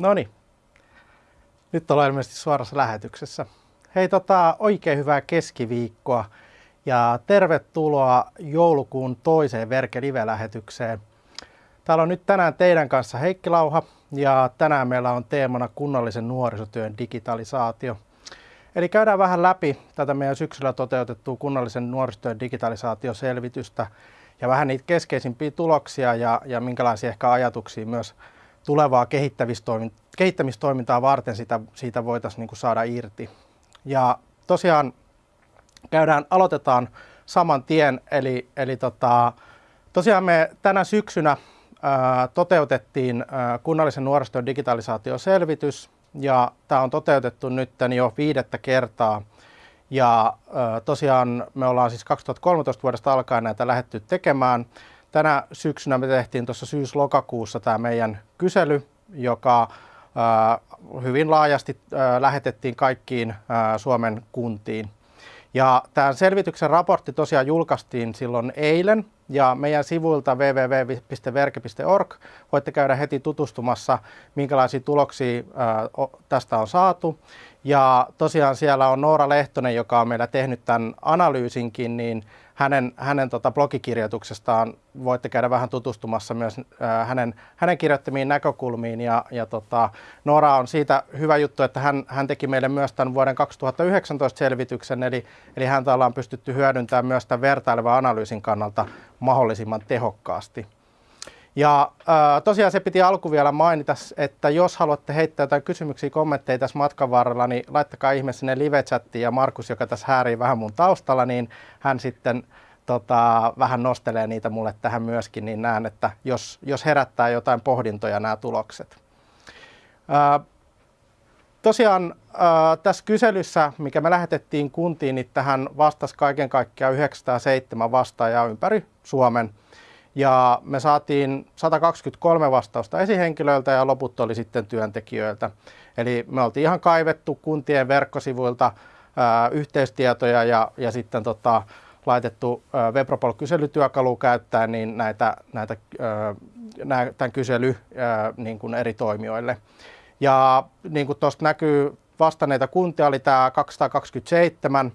No niin. Nyt ollaan ilmeisesti suorassa lähetyksessä. Hei, tota, oikein hyvää keskiviikkoa ja tervetuloa joulukuun toiseen Verke Live-lähetykseen. Täällä on nyt tänään teidän kanssa Heikki Lauha ja tänään meillä on teemana kunnallisen nuorisotyön digitalisaatio. Eli käydään vähän läpi tätä meidän syksyllä toteutettua kunnallisen nuorisotyön digitalisaatioselvitystä ja vähän niitä keskeisimpiä tuloksia ja, ja minkälaisia ehkä ajatuksia myös tulevaa kehittämistoimintaa varten sitä, siitä voitaisiin niin saada irti. Ja tosiaan käydään, aloitetaan saman tien, eli, eli tota, tosiaan me tänä syksynä ää, toteutettiin ää, kunnallisen nuorisotyön digitalisaatioselvitys, ja tämä on toteutettu nyt jo viidettä kertaa. Ja ää, tosiaan me ollaan siis 2013 vuodesta alkaen näitä lähetty tekemään. Tänä syksynä me tehtiin tuossa syys-lokakuussa tämä meidän kysely, joka hyvin laajasti lähetettiin kaikkiin Suomen kuntiin. Ja tämän selvityksen raportti tosiaan julkaistiin silloin eilen ja meidän sivuilta www.verke.org voitte käydä heti tutustumassa, minkälaisia tuloksia tästä on saatu. Ja tosiaan siellä on Noora Lehtonen, joka on meillä tehnyt tämän analyysinkin, niin hänen, hänen tota blogikirjoituksestaan voitte käydä vähän tutustumassa myös äh, hänen, hänen kirjoittamiin näkökulmiin. Ja, ja tota, Noora on siitä hyvä juttu, että hän, hän teki meille myös tämän vuoden 2019 selvityksen, eli, eli häntä ollaan pystytty hyödyntämään myös tämän vertailevan analyysin kannalta mahdollisimman tehokkaasti. Ja äh, tosiaan se piti alku vielä mainita, että jos haluatte heittää jotain kysymyksiä, kommentteja tässä matkan varrella, niin laittakaa ihme sinne live-chattiin ja Markus, joka tässä häärii vähän mun taustalla, niin hän sitten tota, vähän nostelee niitä mulle tähän myöskin, niin näen, että jos, jos herättää jotain pohdintoja nämä tulokset. Äh, tosiaan tässä kyselyssä, mikä me lähetettiin kuntiin, niin tähän vastasi kaiken kaikkiaan 907 vastaajaa ympäri Suomen – ja me saatiin 123 vastausta esihenkilöiltä ja loput oli sitten työntekijöiltä. Eli me oltiin ihan kaivettu kuntien verkkosivuilta ää, yhteistietoja ja, ja sitten tota, laitettu Webropol-kyselytyökalu käyttäen niin näitä, näitä, ää, tämän kysely ää, niin kuin eri toimijoille. Ja niin kuin tuosta näkyy, vastanneita kuntia oli tämä 227,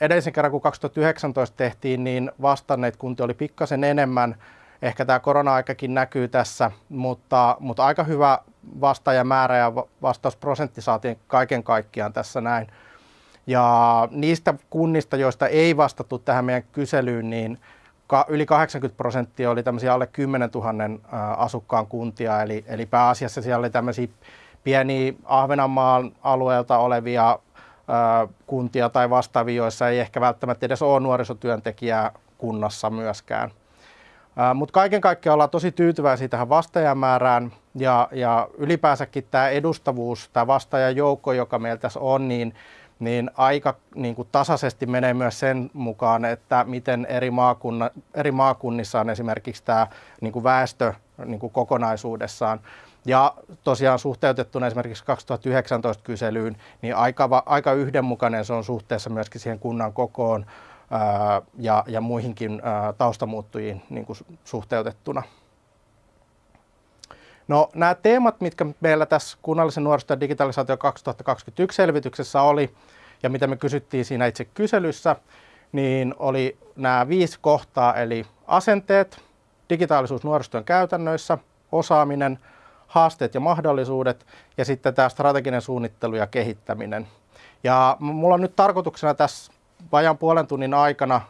edellisen kerran, kun 2019 tehtiin, niin vastanneet kunti oli pikkasen enemmän. Ehkä tämä korona-aikakin näkyy tässä, mutta, mutta aika hyvä vastaajamäärä ja vastausprosentti saatiin kaiken kaikkiaan tässä näin. Ja niistä kunnista, joista ei vastattu tähän meidän kyselyyn, niin yli 80 prosenttia oli tämmöisiä alle 10 000 asukkaan kuntia, eli, eli pääasiassa siellä oli tämmöisiä pieniä Ahvenanmaan alueelta olevia kuntia tai vastaavia, joissa ei ehkä välttämättä edes ole nuorisotyöntekijää kunnassa myöskään. Mutta kaiken kaikkiaan ollaan tosi tyytyväisiä tähän vastaajamäärään ja, ja ylipäänsäkin tämä edustavuus, tämä vastaajajoukko, joka meillä tässä on, niin, niin aika niin kuin tasaisesti menee myös sen mukaan, että miten eri, maakunna, eri maakunnissa on esimerkiksi tämä niin kuin väestö niin kuin kokonaisuudessaan. Ja tosiaan suhteutettuna esimerkiksi 2019 kyselyyn, niin aika, aika yhdenmukainen se on suhteessa myöskin siihen kunnan kokoon ää, ja, ja muihinkin ää, taustamuuttujiin niin kuin suhteutettuna. No, nämä teemat, mitkä meillä tässä kunnallisen nuorisotyön digitalisaatio 2021 selvityksessä oli, ja mitä me kysyttiin siinä itse kyselyssä, niin oli nämä viisi kohtaa, eli asenteet, digitaalisuus nuorisotyön käytännöissä, osaaminen – haasteet ja mahdollisuudet ja sitten tämä strateginen suunnittelu ja kehittäminen. Ja mulla on nyt tarkoituksena tässä vajan puolen tunnin aikana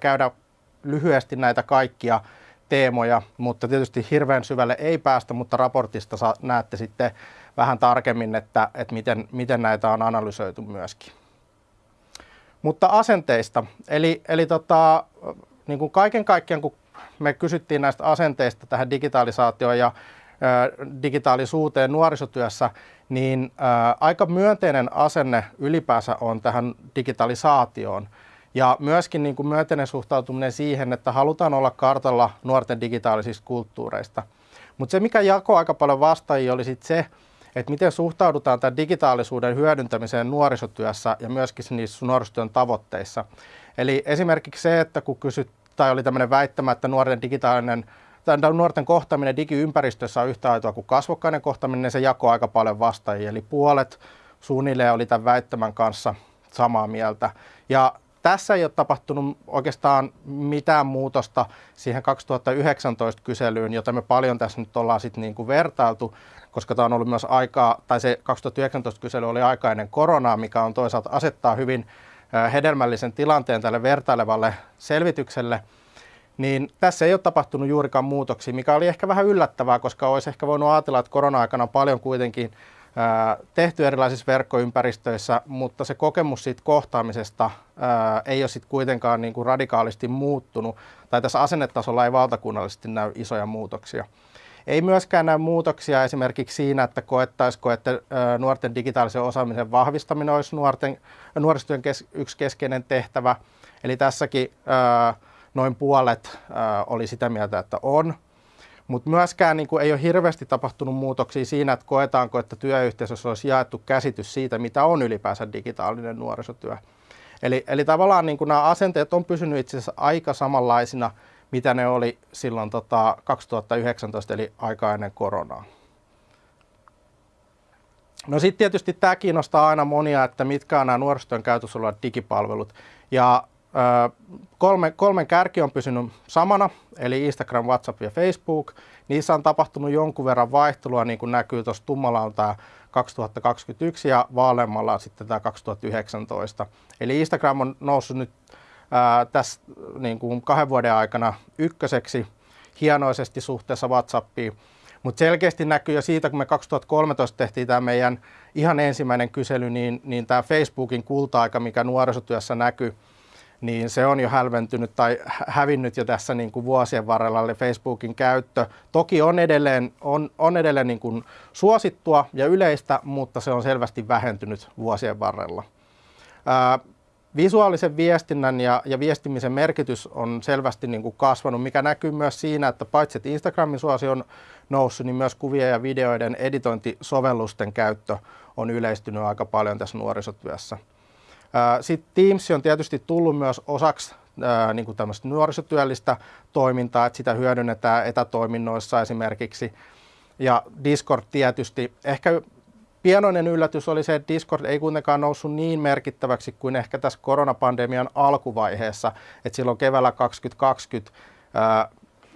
käydä lyhyesti näitä kaikkia teemoja, mutta tietysti hirveän syvälle ei päästä, mutta raportista saa, näette sitten vähän tarkemmin, että, että miten, miten näitä on analysoitu myöskin. Mutta asenteista, eli, eli tota, niin kuin kaiken kaikkiaan kun me kysyttiin näistä asenteista tähän digitalisaatioon ja digitaalisuuteen nuorisotyössä, niin aika myönteinen asenne ylipäänsä on tähän digitalisaatioon. Ja myöskin niin kuin myönteinen suhtautuminen siihen, että halutaan olla kartalla nuorten digitaalisista kulttuureista. Mutta se, mikä jakoi aika paljon vastaajia, oli sit se, että miten suhtaudutaan tämän digitaalisuuden hyödyntämiseen nuorisotyössä ja myöskin niissä nuorisotyön tavoitteissa. Eli esimerkiksi se, että kun kysyt, tai oli tämmöinen väittämä, että nuorten digitaalinen tämän nuorten kohtaaminen digiympäristössä on yhtä aitoa kuin kasvokkainen kohtaaminen, niin se jakoi aika paljon vastaajia. Eli puolet suunnilleen oli tämän väittämän kanssa samaa mieltä. Ja tässä ei ole tapahtunut oikeastaan mitään muutosta siihen 2019 kyselyyn, jota me paljon tässä nyt ollaan sitten niin kuin vertailtu, koska tämä on ollut myös aikaa, tai se 2019 kysely oli aika ennen koronaa, mikä on toisaalta asettaa hyvin hedelmällisen tilanteen tälle vertailevalle selvitykselle, niin tässä ei ole tapahtunut juurikaan muutoksia, mikä oli ehkä vähän yllättävää, koska olisi ehkä voinut ajatella, että korona-aikana paljon kuitenkin tehty erilaisissa verkkoympäristöissä, mutta se kokemus siitä kohtaamisesta ei ole sitten kuitenkaan niin kuin radikaalisti muuttunut, tai tässä asennetasolla ei valtakunnallisesti näy isoja muutoksia. Ei myöskään näy muutoksia esimerkiksi siinä, että koettaisiko, että nuorten digitaalisen osaamisen vahvistaminen olisi nuorten, nuorisotyön kes, yksi keskeinen tehtävä. Eli tässäkin noin puolet oli sitä mieltä, että on. Mutta myöskään niin kuin, ei ole hirveästi tapahtunut muutoksia siinä, että koetaanko, että työyhteisössä olisi jaettu käsitys siitä, mitä on ylipäänsä digitaalinen nuorisotyö. Eli, eli tavallaan niin kuin nämä asenteet on pysynyt itse asiassa aika samanlaisina, mitä ne oli silloin tota 2019, eli aika ennen koronaa. No sitten tietysti tämä kiinnostaa aina monia, että mitkä on nämä nuorisotyön käytössä olevat digipalvelut. Ja kolme, kolmen kärki on pysynyt samana, eli Instagram, WhatsApp ja Facebook. Niissä on tapahtunut jonkun verran vaihtelua, niin kuin näkyy tuossa tummalla on tämä 2021 ja vaaleammalla sitten tämä 2019. Eli Instagram on noussut nyt ää, tässä niin kuin kahden vuoden aikana ykköseksi hienoisesti suhteessa WhatsAppiin. Mutta selkeästi näkyy jo siitä, kun me 2013 tehtiin tämä meidän ihan ensimmäinen kysely, niin, niin tämä Facebookin kulta-aika, mikä nuorisotyössä näkyy, niin se on jo hälventynyt tai hävinnyt jo tässä niin kuin vuosien varrella, eli Facebookin käyttö. Toki on edelleen, on, on edelleen niin kuin suosittua ja yleistä, mutta se on selvästi vähentynyt vuosien varrella. Ää, visuaalisen viestinnän ja, ja viestimisen merkitys on selvästi niin kuin kasvanut, mikä näkyy myös siinä, että paitsi että Instagramin suosi on noussut, niin myös kuvien ja videoiden editointisovellusten käyttö on yleistynyt aika paljon tässä nuorisotyössä. Sitten Teams on tietysti tullut myös osaksi niin kuin tämmöistä nuorisotyöllistä toimintaa, että sitä hyödynnetään etätoiminnoissa esimerkiksi. Ja Discord tietysti. Ehkä pienoinen yllätys oli se, että Discord ei kuitenkaan noussut niin merkittäväksi kuin ehkä tässä koronapandemian alkuvaiheessa. Että silloin keväällä 2020 ää,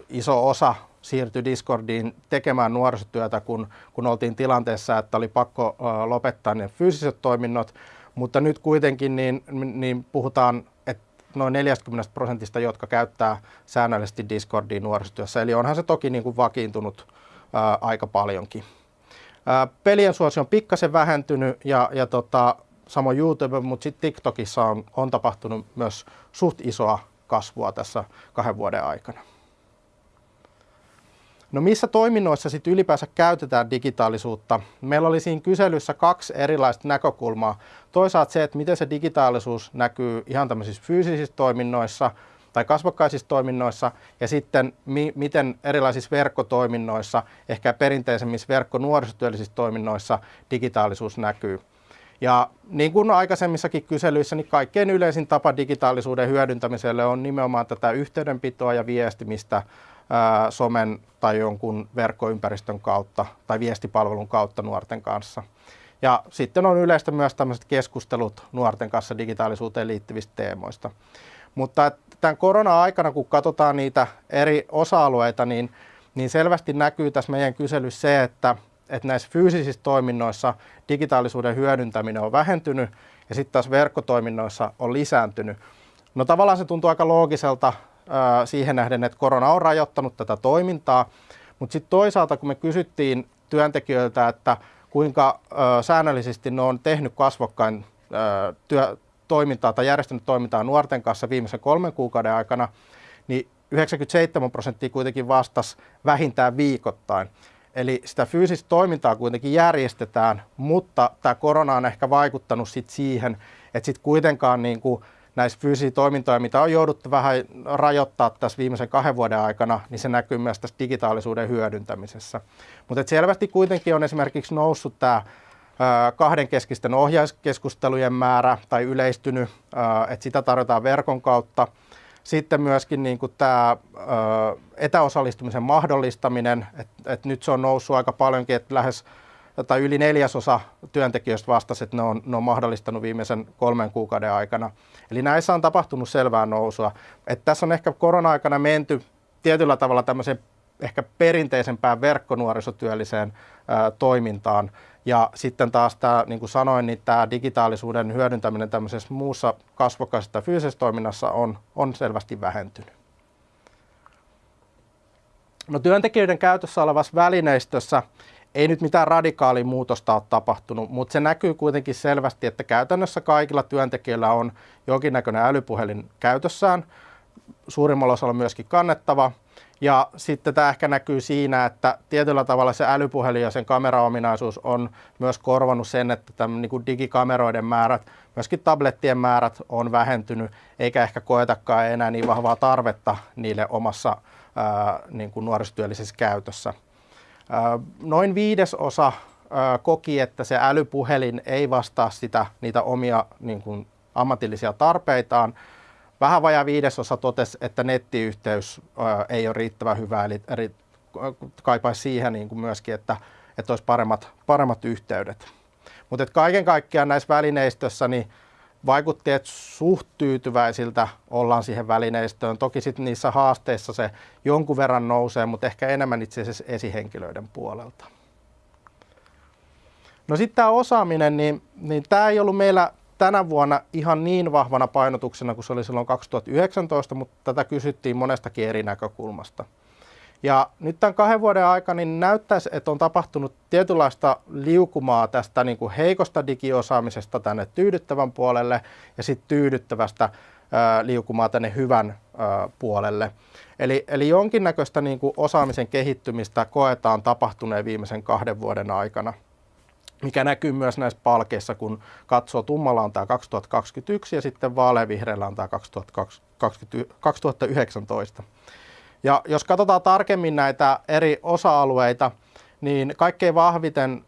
iso osa siirtyi Discordiin tekemään nuorisotyötä, kun, kun oltiin tilanteessa, että oli pakko lopettaa ne fyysiset toiminnot. Mutta nyt kuitenkin niin, niin puhutaan, että noin 40 prosentista, jotka käyttää säännöllisesti Discordia nuorisotyössä. Eli onhan se toki niin kuin vakiintunut ää, aika paljonkin. Ää, pelien suosio on pikkasen vähentynyt ja, ja tota, samoin YouTube, mutta sitten TikTokissa on, on tapahtunut myös suht isoa kasvua tässä kahden vuoden aikana. No missä toiminnoissa sitten ylipäänsä käytetään digitaalisuutta? Meillä oli siinä kyselyssä kaksi erilaista näkökulmaa. Toisaalta se, että miten se digitaalisuus näkyy ihan tämmöisissä fyysisissä toiminnoissa tai kasvokkaisissa toiminnoissa ja sitten mi- miten erilaisissa verkkotoiminnoissa, ehkä perinteisemmissä verkkonuorisotyöllisissä toiminnoissa digitaalisuus näkyy. Ja niin kuin aikaisemmissakin kyselyissä, niin kaikkein yleisin tapa digitaalisuuden hyödyntämiselle on nimenomaan tätä yhteydenpitoa ja viestimistä somen tai jonkun verkkoympäristön kautta tai viestipalvelun kautta nuorten kanssa. Ja sitten on yleistä myös tämmöiset keskustelut nuorten kanssa digitaalisuuteen liittyvistä teemoista. Mutta tämän korona-aikana, kun katsotaan niitä eri osa-alueita, niin, niin selvästi näkyy tässä meidän kyselyssä se, että, että näissä fyysisissä toiminnoissa digitaalisuuden hyödyntäminen on vähentynyt ja sitten taas verkkotoiminnoissa on lisääntynyt. No tavallaan se tuntuu aika loogiselta siihen nähden, että korona on rajoittanut tätä toimintaa, mutta sitten toisaalta kun me kysyttiin työntekijöiltä, että kuinka säännöllisesti ne on tehnyt kasvokkain työ, toimintaa tai järjestänyt toimintaa nuorten kanssa viimeisen kolmen kuukauden aikana, niin 97 prosenttia kuitenkin vastasi vähintään viikoittain. Eli sitä fyysistä toimintaa kuitenkin järjestetään, mutta tämä korona on ehkä vaikuttanut sit siihen, että sitten kuitenkaan niin kuin näissä fyysisiä toimintoja, mitä on jouduttu vähän rajoittaa tässä viimeisen kahden vuoden aikana, niin se näkyy myös tässä digitaalisuuden hyödyntämisessä. Mutta selvästi kuitenkin on esimerkiksi noussut tämä kahdenkeskisten ohjauskeskustelujen määrä tai yleistynyt, että sitä tarjotaan verkon kautta. Sitten myöskin niin kuin tämä etäosallistumisen mahdollistaminen, että et nyt se on noussut aika paljonkin, että lähes tai yli neljäsosa työntekijöistä vastasi, että ne on, ne on mahdollistanut viimeisen kolmen kuukauden aikana. Eli näissä on tapahtunut selvää nousua. Että tässä on ehkä korona-aikana menty tietyllä tavalla tämmöiseen ehkä perinteisempään verkkonuorisotyölliseen ää, toimintaan. Ja sitten taas tämä, niin kuin sanoin, niin tämä digitaalisuuden hyödyntäminen tämmöisessä muussa kasvokkaisessa fyysisessä toiminnassa on, on selvästi vähentynyt. No työntekijöiden käytössä olevassa välineistössä ei nyt mitään radikaalia muutosta ole tapahtunut, mutta se näkyy kuitenkin selvästi, että käytännössä kaikilla työntekijöillä on jonkinnäköinen älypuhelin käytössään. Suurimmalla osalla myöskin kannettava. Ja sitten tämä ehkä näkyy siinä, että tietyllä tavalla se älypuhelin ja sen kameraominaisuus on myös korvanut sen, että tämän niin kuin digikameroiden määrät, myöskin tablettien määrät on vähentynyt, eikä ehkä koetakaan enää niin vahvaa tarvetta niille omassa ää, niin kuin nuorisotyöllisessä käytössä. Noin viidesosa koki, että se älypuhelin ei vastaa sitä, niitä omia niin kuin, ammatillisia tarpeitaan. Vähän vajaa viidesosa totesi, että nettiyhteys ei ole riittävän hyvä, eli, kaipaisi siihen niin kuin myöskin, että, että olisi paremmat, paremmat yhteydet. Mutta kaiken kaikkiaan näissä välineistöissä niin vaikutti, että suht tyytyväisiltä ollaan siihen välineistöön. Toki sitten niissä haasteissa se jonkun verran nousee, mutta ehkä enemmän itse asiassa esihenkilöiden puolelta. No sitten tämä osaaminen, niin, niin tämä ei ollut meillä tänä vuonna ihan niin vahvana painotuksena kuin se oli silloin 2019, mutta tätä kysyttiin monestakin eri näkökulmasta. Ja nyt tämän kahden vuoden aikana niin näyttäisi, että on tapahtunut tietynlaista liukumaa tästä niin kuin heikosta digiosaamisesta tänne tyydyttävän puolelle ja sitten tyydyttävästä ää, liukumaa tänne hyvän ää, puolelle. Eli, eli jonkinnäköistä niin kuin osaamisen kehittymistä koetaan tapahtuneen viimeisen kahden vuoden aikana mikä näkyy myös näissä palkeissa, kun katsoo tummalla on tämä 2021 ja sitten vaaleanvihreällä on tämä 2019. Ja jos katsotaan tarkemmin näitä eri osa-alueita, niin kaikkein vahviten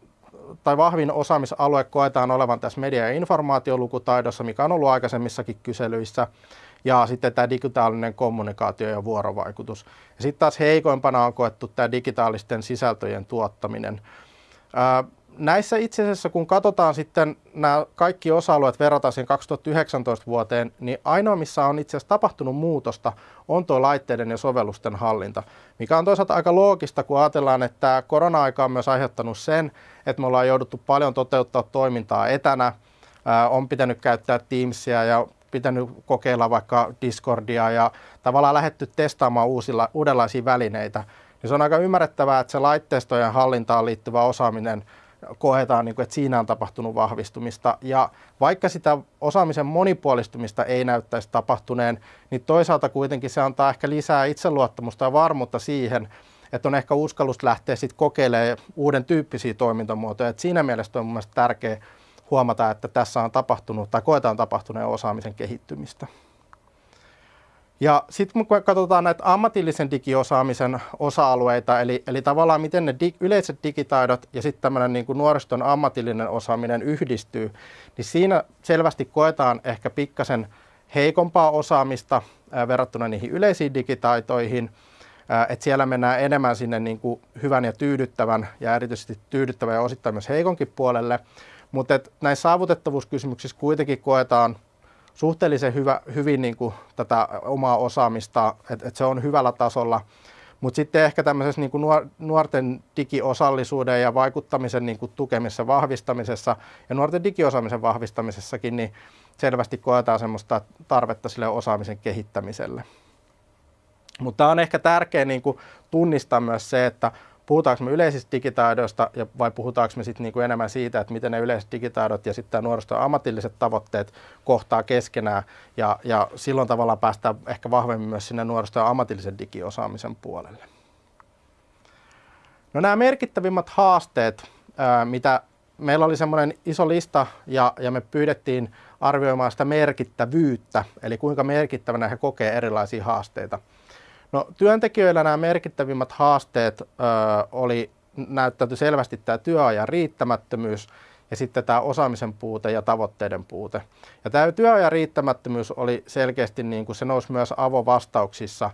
tai vahvin osaamisalue koetaan olevan tässä media- ja informaatiolukutaidossa, mikä on ollut aikaisemmissakin kyselyissä, ja sitten tämä digitaalinen kommunikaatio ja vuorovaikutus. Ja sitten taas heikoimpana on koettu tämä digitaalisten sisältöjen tuottaminen näissä itse asiassa, kun katsotaan sitten nämä kaikki osa-alueet, verrataan siihen 2019 vuoteen, niin ainoa, missä on itse asiassa tapahtunut muutosta, on tuo laitteiden ja sovellusten hallinta, mikä on toisaalta aika loogista, kun ajatellaan, että korona-aika on myös aiheuttanut sen, että me ollaan jouduttu paljon toteuttaa toimintaa etänä, on pitänyt käyttää Teamsia ja pitänyt kokeilla vaikka Discordia ja tavallaan lähetty testaamaan uusilla, uudenlaisia välineitä, niin se on aika ymmärrettävää, että se laitteistojen hallintaan liittyvä osaaminen – koetaan, niin kuin, että siinä on tapahtunut vahvistumista. Ja vaikka sitä osaamisen monipuolistumista ei näyttäisi tapahtuneen, niin toisaalta kuitenkin se antaa ehkä lisää itseluottamusta ja varmuutta siihen, että on ehkä uskallus lähteä sitten kokeilemaan uuden tyyppisiä toimintamuotoja. Et siinä mielessä on mielestäni tärkeää huomata, että tässä on tapahtunut tai koetaan tapahtuneen osaamisen kehittymistä. Ja sitten kun katsotaan näitä ammatillisen digiosaamisen osa-alueita, eli, eli tavallaan miten ne dig, yleiset digitaidot ja sitten tämmöinen niin nuoriston ammatillinen osaaminen yhdistyy, niin siinä selvästi koetaan ehkä pikkasen heikompaa osaamista ää, verrattuna niihin yleisiin digitaitoihin, että siellä mennään enemmän sinne niin kuin hyvän ja tyydyttävän ja erityisesti tyydyttävän ja osittain myös heikonkin puolelle, mutta näissä saavutettavuuskysymyksissä kuitenkin koetaan suhteellisen hyvä, hyvin niin kuin tätä omaa osaamista, että, että se on hyvällä tasolla. Mutta sitten ehkä tämmöisessä niin kuin nuorten digiosallisuuden ja vaikuttamisen niin kuin tukemisessa, vahvistamisessa ja nuorten digiosaamisen vahvistamisessakin, niin selvästi koetaan semmoista tarvetta sille osaamisen kehittämiselle. Mutta on ehkä tärkeää niin kuin tunnistaa myös se, että puhutaanko me yleisistä digitaidoista ja vai puhutaanko me sitten niinku enemmän siitä, että miten ne yleiset digitaidot ja sitten nuoriston ammatilliset tavoitteet kohtaa keskenään ja, ja silloin tavallaan päästään ehkä vahvemmin myös sinne nuoriston ammatillisen digiosaamisen puolelle. No nämä merkittävimmät haasteet, ää, mitä meillä oli semmoinen iso lista ja, ja me pyydettiin arvioimaan sitä merkittävyyttä, eli kuinka merkittävänä he kokee erilaisia haasteita. No, työntekijöillä nämä merkittävimmät haasteet ö, oli näyttäytyi selvästi tämä työajan riittämättömyys ja sitten tämä osaamisen puute ja tavoitteiden puute. Ja tämä työajan riittämättömyys oli selkeästi, niin kuin se nousi myös avovastauksissa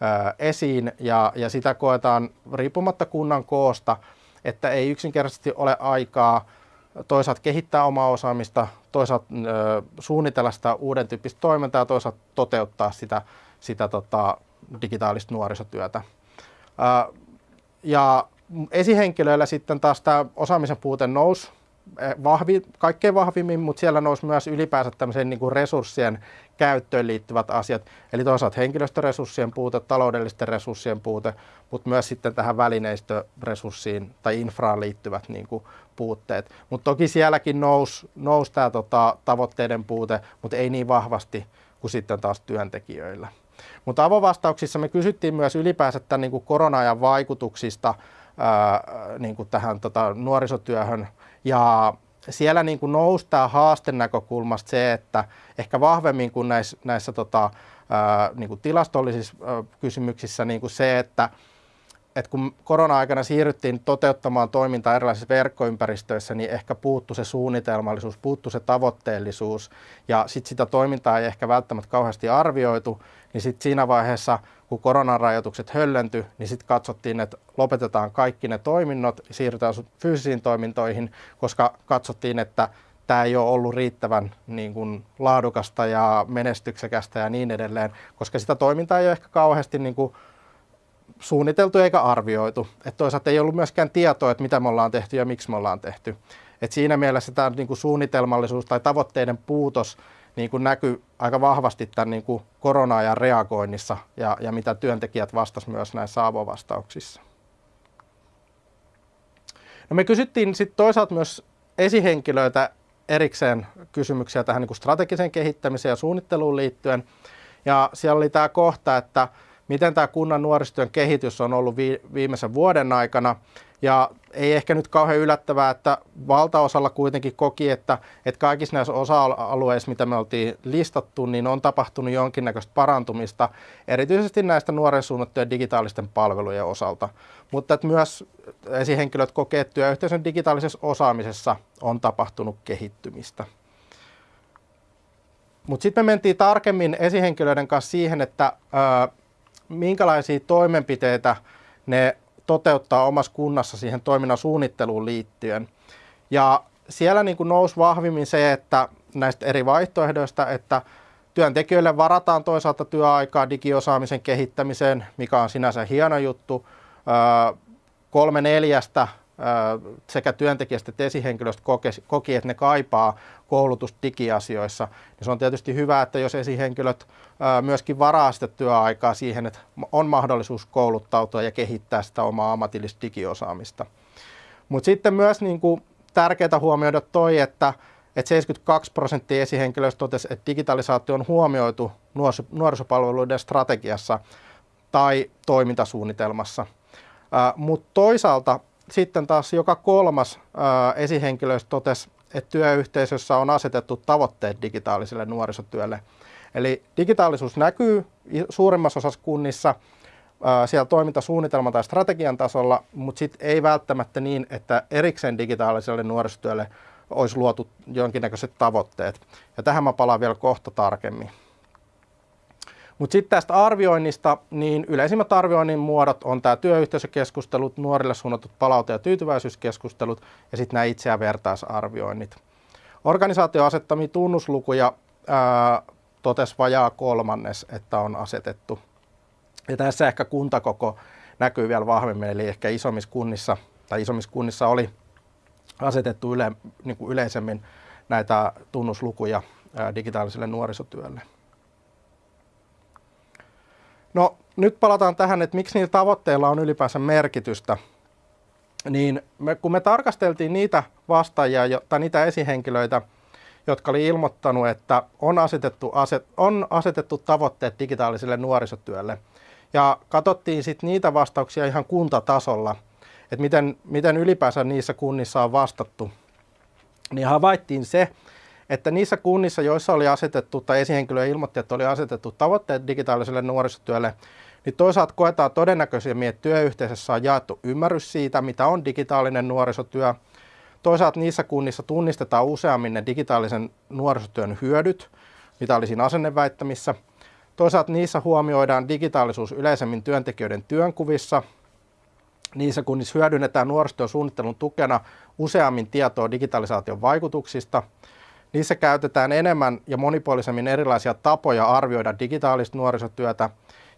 ää, esiin ja, ja sitä koetaan riippumatta kunnan koosta, että ei yksinkertaisesti ole aikaa toisaalta kehittää omaa osaamista, toisaalta ö, suunnitella sitä uuden tyyppistä toimintaa ja toisaalta toteuttaa sitä, sitä tota, digitaalista nuorisotyötä. Ö, ja esihenkilöillä sitten taas tämä osaamisen puute nousi Eh, vahvi, kaikkein vahvimmin, mutta siellä nousi myös ylipäänsä tämmöisen niin kuin resurssien käyttöön liittyvät asiat. Eli toisaalta henkilöstöresurssien puute, taloudellisten resurssien puute, mutta myös sitten tähän välineistöresurssiin tai infraan liittyvät niin kuin puutteet. Mutta toki sielläkin nousi, nousi tämä tota, tavoitteiden puute, mutta ei niin vahvasti kuin sitten taas työntekijöillä. Mutta avovastauksissa me kysyttiin myös ylipäänsä tämän niin kuin korona-ajan vaikutuksista ää, niin kuin tähän tota, nuorisotyöhön. Ja siellä niin kuin nousi tämä haasten näkökulmasta se, että ehkä vahvemmin kuin näissä, näissä tota, ää, niin kuin tilastollisissa ää, kysymyksissä niin kuin se, että et kun korona-aikana siirryttiin toteuttamaan toimintaa erilaisissa verkkoympäristöissä, niin ehkä puuttu se suunnitelmallisuus, puuttu se tavoitteellisuus. Ja sitten sitä toimintaa ei ehkä välttämättä kauheasti arvioitu, niin sitten siinä vaiheessa – kun koronarajoitukset höllentyi, niin sitten katsottiin, että lopetetaan kaikki ne toiminnot, siirrytään fyysisiin toimintoihin, koska katsottiin, että tämä ei ole ollut riittävän niin kuin, laadukasta ja menestyksekästä ja niin edelleen, koska sitä toimintaa ei ole ehkä kauheasti niin kuin, suunniteltu eikä arvioitu. Et toisaalta ei ollut myöskään tietoa, että mitä me ollaan tehty ja miksi me ollaan tehty. Et siinä mielessä tämä niin kuin suunnitelmallisuus tai tavoitteiden puutos niin näkyy aika vahvasti tämän niin kuin korona-ajan reagoinnissa ja, ja mitä työntekijät vastasivat myös näissä avovastauksissa. No me kysyttiin sitten toisaalta myös esihenkilöitä erikseen kysymyksiä tähän niin kuin strategiseen kehittämiseen ja suunnitteluun liittyen. Ja siellä oli tämä kohta, että miten tämä kunnan nuorisotyön kehitys on ollut viimeisen vuoden aikana. Ja ei ehkä nyt kauhean yllättävää, että valtaosalla kuitenkin koki, että, että kaikissa näissä osa-alueissa, mitä me oltiin listattu, niin on tapahtunut jonkinnäköistä parantumista, erityisesti näistä nuoren suunnattujen digitaalisten palvelujen osalta. Mutta että myös esihenkilöt kokee, että työyhteisön digitaalisessa osaamisessa on tapahtunut kehittymistä. Mutta sitten me mentiin tarkemmin esihenkilöiden kanssa siihen, että minkälaisia toimenpiteitä ne toteuttaa omassa kunnassa siihen toiminnan suunnitteluun liittyen. Ja siellä niin kuin nousi vahvimmin se, että näistä eri vaihtoehdoista, että työntekijöille varataan toisaalta työaikaa digiosaamisen kehittämiseen, mikä on sinänsä hieno juttu. Kolme neljästä sekä työntekijästä että esihenkilöstä koki, että ne kaipaa koulutusta digiasioissa. Niin se on tietysti hyvä, että jos esihenkilöt myöskin varaa sitä työaikaa siihen, että on mahdollisuus kouluttautua ja kehittää sitä omaa ammatillista digiosaamista. Mutta sitten myös niin kuin tärkeää huomioida toi, että, että 72 prosenttia esihenkilöistä totesi, että digitalisaatio on huomioitu nuorisopalveluiden strategiassa tai toimintasuunnitelmassa. Mutta toisaalta sitten taas joka kolmas ää, esihenkilöistä totesi, että työyhteisössä on asetettu tavoitteet digitaaliselle nuorisotyölle. Eli digitaalisuus näkyy suurimmassa osassa kunnissa ää, siellä toimintasuunnitelman tai strategian tasolla, mutta sitten ei välttämättä niin, että erikseen digitaaliselle nuorisotyölle olisi luotu jonkinnäköiset tavoitteet. Ja tähän mä palaan vielä kohta tarkemmin. Mutta sitten tästä arvioinnista, niin yleisimmät arvioinnin muodot on tämä työyhteisökeskustelut, nuorille suunnatut palaute- ja tyytyväisyyskeskustelut ja sitten nämä itse- ja vertaisarvioinnit. Organisaatio asettamia tunnuslukuja ää, totesi vajaa kolmannes, että on asetettu. Ja tässä ehkä kuntakoko näkyy vielä vahvemmin, eli ehkä isommissa kunnissa, tai isommissa kunnissa oli asetettu yle, niin kuin yleisemmin näitä tunnuslukuja digitaaliselle nuorisotyölle. No nyt palataan tähän, että miksi niillä tavoitteilla on ylipäänsä merkitystä. Niin me, kun me tarkasteltiin niitä vastaajia tai niitä esihenkilöitä, jotka oli ilmoittanut, että on asetettu, aset, on asetettu tavoitteet digitaaliselle nuorisotyölle. Ja katsottiin sitten niitä vastauksia ihan kuntatasolla, että miten, miten ylipäänsä niissä kunnissa on vastattu. Niin havaittiin se, että niissä kunnissa, joissa oli asetettu, tai esihenkilö ilmoitti, että oli asetettu tavoitteet digitaaliselle nuorisotyölle, niin toisaalta koetaan todennäköisemmin, että työyhteisössä on jaettu ymmärrys siitä, mitä on digitaalinen nuorisotyö. Toisaalta niissä kunnissa tunnistetaan useammin ne digitaalisen nuorisotyön hyödyt, mitä oli siinä asenneväittämissä. Toisaalta niissä huomioidaan digitaalisuus yleisemmin työntekijöiden työnkuvissa. Niissä kunnissa hyödynnetään nuorisotyön suunnittelun tukena useammin tietoa digitalisaation vaikutuksista. Niissä käytetään enemmän ja monipuolisemmin erilaisia tapoja arvioida digitaalista nuorisotyötä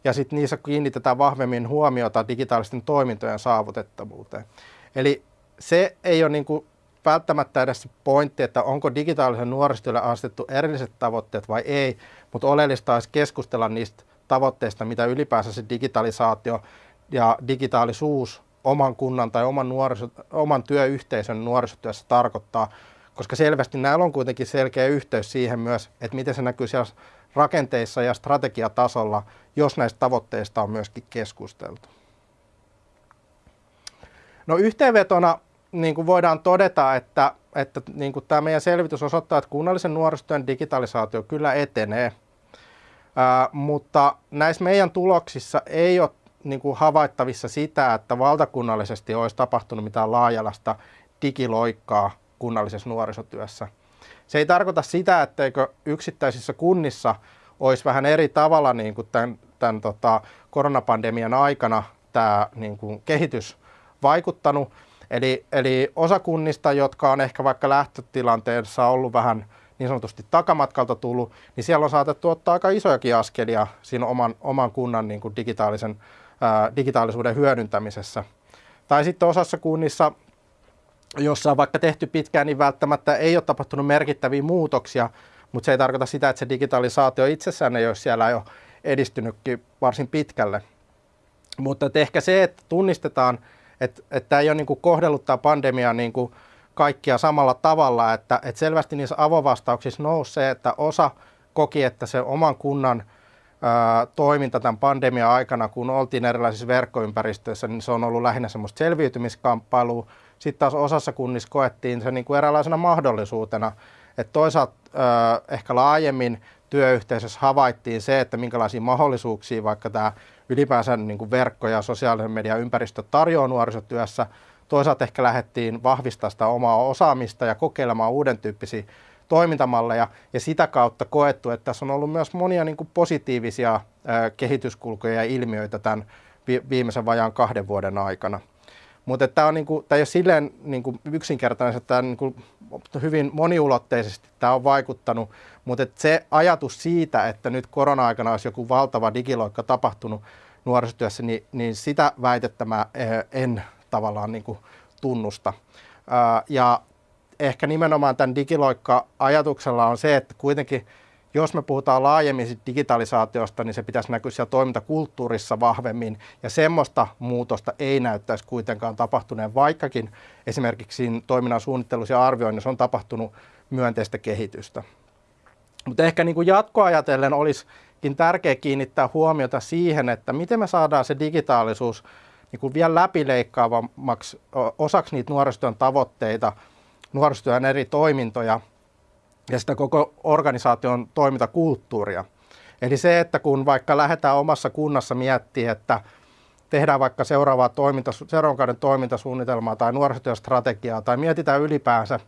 ja sitten niissä kiinnitetään vahvemmin huomiota digitaalisten toimintojen saavutettavuuteen. Eli se ei ole niin kuin välttämättä edes pointti, että onko digitaalisen nuorisotyölle asetettu erilliset tavoitteet vai ei, mutta oleellista olisi keskustella niistä tavoitteista, mitä ylipäänsä se digitalisaatio ja digitaalisuus oman kunnan tai oman, nuoriso, oman työyhteisön nuorisotyössä tarkoittaa, koska selvästi näillä on kuitenkin selkeä yhteys siihen myös, että miten se näkyy siellä rakenteissa ja strategiatasolla, jos näistä tavoitteista on myöskin keskusteltu. No yhteenvetona niin kuin voidaan todeta, että, että niin kuin tämä meidän selvitys osoittaa, että kunnallisen nuorisotyön digitalisaatio kyllä etenee, ää, mutta näissä meidän tuloksissa ei ole niin kuin havaittavissa sitä, että valtakunnallisesti olisi tapahtunut mitään laajalasta digiloikkaa kunnallisessa nuorisotyössä. Se ei tarkoita sitä, etteikö yksittäisissä kunnissa olisi vähän eri tavalla niin kuin tämän, tämän tota, koronapandemian aikana tämä niin kuin kehitys vaikuttanut. Eli, eli osa kunnista, jotka on ehkä vaikka lähtötilanteessa ollut vähän niin sanotusti takamatkalta tullut, niin siellä on saatettu ottaa aika isojakin askelia siinä oman, oman kunnan niin kuin digitaalisen, ää, digitaalisuuden hyödyntämisessä. Tai sitten osassa kunnissa, jossa on vaikka tehty pitkään, niin välttämättä ei ole tapahtunut merkittäviä muutoksia, mutta se ei tarkoita sitä, että se digitalisaatio itsessään ei ole siellä jo edistynytkin varsin pitkälle. Mutta ehkä se, että tunnistetaan, että, että tämä ei ole niin kuin kohdellut tämä pandemia niin kuin kaikkia samalla tavalla, että, että selvästi niissä avovastauksissa nousi se, että osa koki, että se oman kunnan toiminta tämän pandemian aikana, kun oltiin erilaisissa verkkoympäristöissä, niin se on ollut lähinnä semmoista selviytymiskamppailua. Sitten taas osassa kunnissa koettiin se niin kuin eräänlaisena mahdollisuutena, että toisaalta ehkä laajemmin työyhteisössä havaittiin se, että minkälaisia mahdollisuuksia vaikka tämä ylipäänsä niin kuin verkko- ja sosiaalisen median ympäristö tarjoaa nuorisotyössä. Toisaalta ehkä lähdettiin vahvistaa sitä omaa osaamista ja kokeilemaan uuden tyyppisiä toimintamalleja ja sitä kautta koettu, että tässä on ollut myös monia niin kuin positiivisia kehityskulkuja ja ilmiöitä tämän viimeisen vajaan kahden vuoden aikana. Mutta tämä, on niinku, tämä ei ole silleen niinku yksinkertainen, että tämä niinku hyvin moniulotteisesti tämä on vaikuttanut, mutta se ajatus siitä, että nyt korona-aikana olisi joku valtava digiloikka tapahtunut nuorisotyössä, niin, niin sitä väitettä mä eh, en tavallaan niinku tunnusta. Ja ehkä nimenomaan tämän digiloikka-ajatuksella on se, että kuitenkin – jos me puhutaan laajemmin digitalisaatiosta, niin se pitäisi näkyä siellä toimintakulttuurissa vahvemmin, ja semmoista muutosta ei näyttäisi kuitenkaan tapahtuneen, vaikkakin esimerkiksi toiminnan suunnittelussa ja arvioinnissa on tapahtunut myönteistä kehitystä. Mutta ehkä niin kuin jatkoajatellen olisikin tärkeää kiinnittää huomiota siihen, että miten me saadaan se digitaalisuus niin kuin vielä läpileikkaavammaksi osaksi niitä nuorisotyön tavoitteita, nuorisotyön eri toimintoja, ja sitä koko organisaation toimintakulttuuria. Eli se, että kun vaikka lähdetään omassa kunnassa miettimään, että tehdään vaikka seuraavaa toiminta, seuraavan kauden toimintasuunnitelmaa tai nuorisotyöstrategiaa tai mietitään ylipäänsä,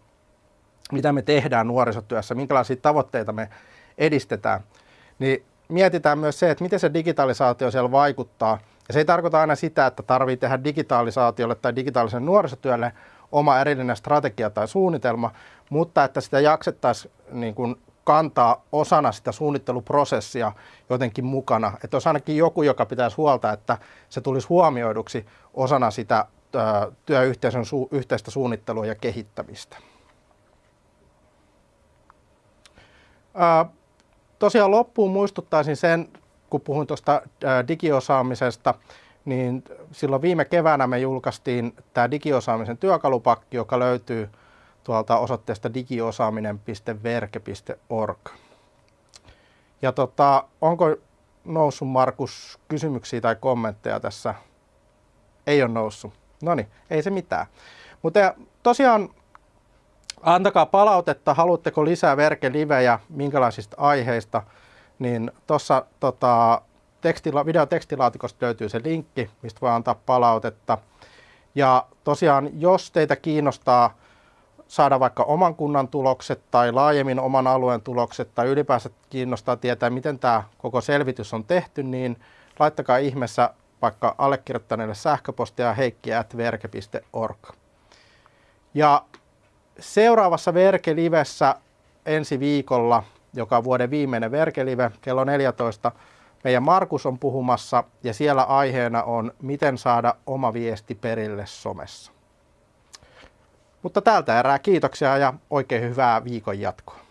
mitä me tehdään nuorisotyössä, minkälaisia tavoitteita me edistetään, niin mietitään myös se, että miten se digitalisaatio siellä vaikuttaa. Ja se ei tarkoita aina sitä, että tarvii tehdä digitalisaatiolle tai digitaalisen nuorisotyölle oma erillinen strategia tai suunnitelma, mutta että sitä jaksettaisiin niin kuin kantaa osana sitä suunnitteluprosessia jotenkin mukana. Että olisi ainakin joku, joka pitäisi huolta, että se tulisi huomioiduksi osana sitä työyhteisön su- yhteistä suunnittelua ja kehittämistä. Ää, tosiaan loppuun muistuttaisin sen, kun puhuin tuosta digiosaamisesta, niin silloin viime keväänä me julkaistiin tämä digiosaamisen työkalupakki, joka löytyy tuolta osoitteesta digiosaaminen.verke.org. Ja tota, onko noussut Markus kysymyksiä tai kommentteja tässä? Ei ole noussut. No niin, ei se mitään. Mutta tosiaan antakaa palautetta, haluatteko lisää verkelivejä, minkälaisista aiheista, niin tuossa tota, tekstila, videotekstilaatikosta löytyy se linkki, mistä voi antaa palautetta. Ja tosiaan, jos teitä kiinnostaa saada vaikka oman kunnan tulokset tai laajemmin oman alueen tulokset tai ylipäänsä kiinnostaa tietää, miten tämä koko selvitys on tehty, niin laittakaa ihmeessä vaikka allekirjoittaneelle sähköpostia heikki.verke.org. Ja seuraavassa Verke-livessä ensi viikolla, joka on vuoden viimeinen Verke-live, kello 14, meidän Markus on puhumassa ja siellä aiheena on, miten saada oma viesti perille somessa. Mutta tältä erää kiitoksia ja oikein hyvää viikon jatkoa.